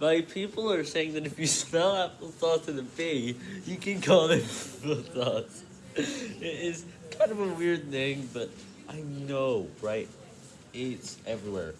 My people are saying that if you smell applesauce in a bee, you can call it applesauce. It is kind of a weird thing, but I know, right? It's everywhere.